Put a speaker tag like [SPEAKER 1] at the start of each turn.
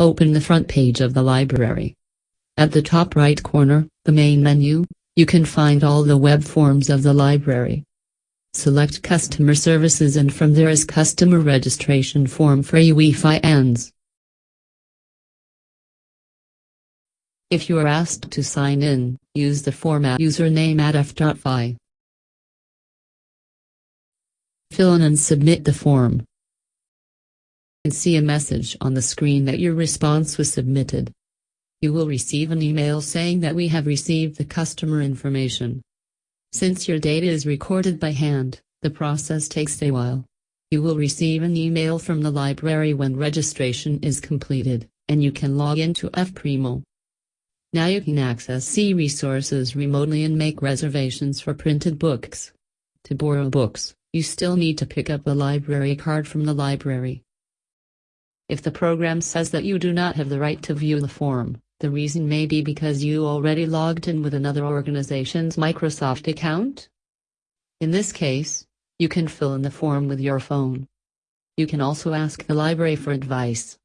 [SPEAKER 1] Open the front page of the library. At the top right corner, the main menu, you can find all the web forms of the library. Select Customer Services and from there is Customer Registration Form for UEFI ANS. If you are asked to sign in, use the format username at f.fi. Fill in and submit the form. See a message on the screen that your response was submitted. You will receive an email saying that we have received the customer information. Since your data is recorded by hand, the process takes a while. You will receive an email from the library when registration is completed, and you can log into UEF Primo. Now you can access e-resources remotely and make reservations for printed books. To borrow books, you still need to pick up a library card from the library. If the program says that you do not have the right to view the form, the reason may be because you already logged in with another organization's Microsoft account. In this case, you can fill in the form with your phone. You can also ask the library for advice.